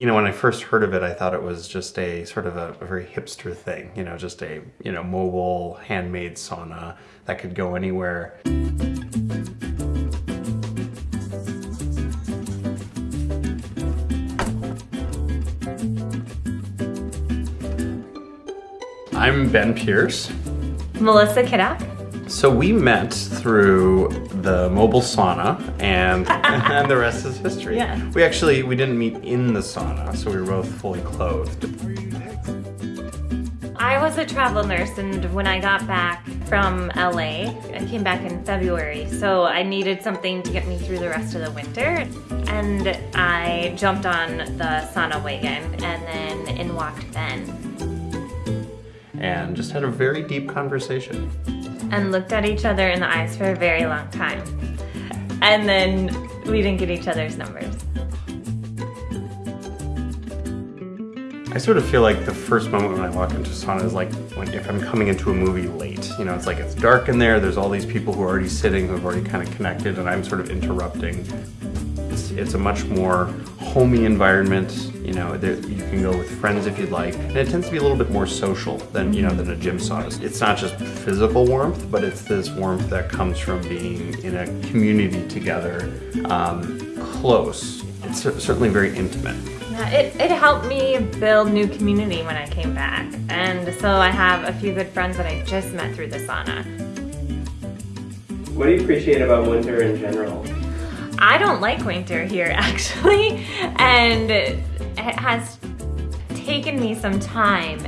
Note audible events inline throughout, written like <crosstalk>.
You know, when I first heard of it, I thought it was just a sort of a, a, very hipster thing, you know, just a, you know, mobile handmade sauna that could go anywhere. I'm Ben Pierce. Melissa Kiddock. So we met through the mobile sauna and, <laughs> and the rest is history. Yeah. We actually, we didn't meet in the sauna, so we were both fully clothed. I was a travel nurse and when I got back from LA, I came back in February, so I needed something to get me through the rest of the winter. And I jumped on the sauna wagon and then in walked Ben. And just had a very deep conversation and looked at each other in the eyes for a very long time. And then we didn't get each other's numbers. I sort of feel like the first moment when I walk into sauna is like when if I'm coming into a movie late. You know, it's like it's dark in there, there's all these people who are already sitting, who have already kind of connected, and I'm sort of interrupting. It's, it's a much more homey environment. You know, there, you can go with friends if you'd like, and it tends to be a little bit more social than you know than a gym sauna. It's not just physical warmth, but it's this warmth that comes from being in a community together, um, close. It's certainly very intimate. Yeah, it, it helped me build new community when I came back. And so I have a few good friends that I just met through the sauna. What do you appreciate about winter in general? I don't like winter here <laughs> actually, and it has taken me some time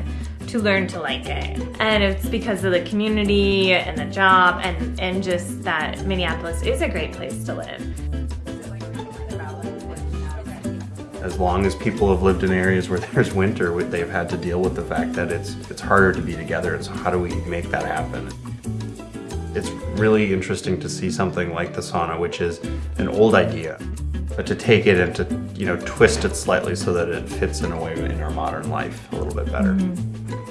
to learn to like it. And it's because of the community and the job and, and just that Minneapolis is a great place to live. As long as people have lived in areas where <laughs> there's winter, they've had to deal with the fact that it's, it's harder to be together, so how do we make that happen? It's really interesting to see something like the sauna, which is an old idea, but to take it and to you know twist it slightly so that it fits in a way in our modern life a little bit better. Mm -hmm.